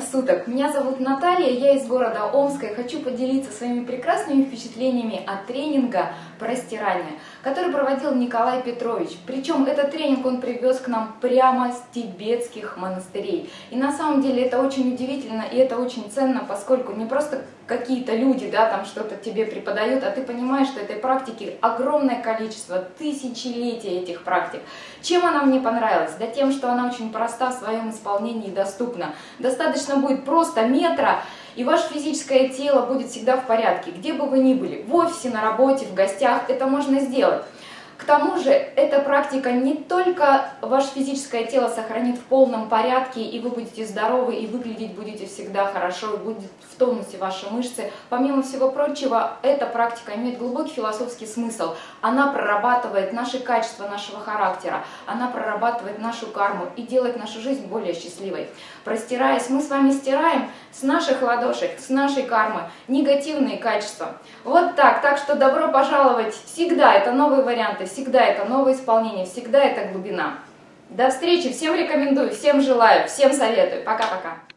суток! Меня зовут Наталья, я из города Омска и хочу поделиться своими прекрасными впечатлениями от тренинга про стирание, который проводил Николай Петрович. Причем этот тренинг он привез к нам прямо с тибетских монастырей. И на самом деле это очень удивительно и это очень ценно, поскольку не просто какие-то люди да, там что-то тебе преподают, а ты понимаешь, что этой практики огромное количество, тысячелетия этих практик. Чем она мне понравилась? Да тем, что она очень проста в своем исполнении и доступна. Достаточно будет просто метра, и ваше физическое тело будет всегда в порядке, где бы вы ни были, в офисе, на работе, в гостях, это можно сделать. К тому же, эта практика не только ваше физическое тело сохранит в полном порядке, и вы будете здоровы, и выглядеть будете всегда хорошо, будет в тонусе ваши мышцы. Помимо всего прочего, эта практика имеет глубокий философский смысл. Она прорабатывает наши качества нашего характера, она прорабатывает нашу карму и делает нашу жизнь более счастливой. Простираясь, мы с вами стираем с наших ладошек, с нашей кармы негативные качества. Вот так. Так что добро пожаловать всегда. Это новые варианты всегда это новое исполнение, всегда это глубина. До встречи, всем рекомендую, всем желаю, всем советую. Пока-пока.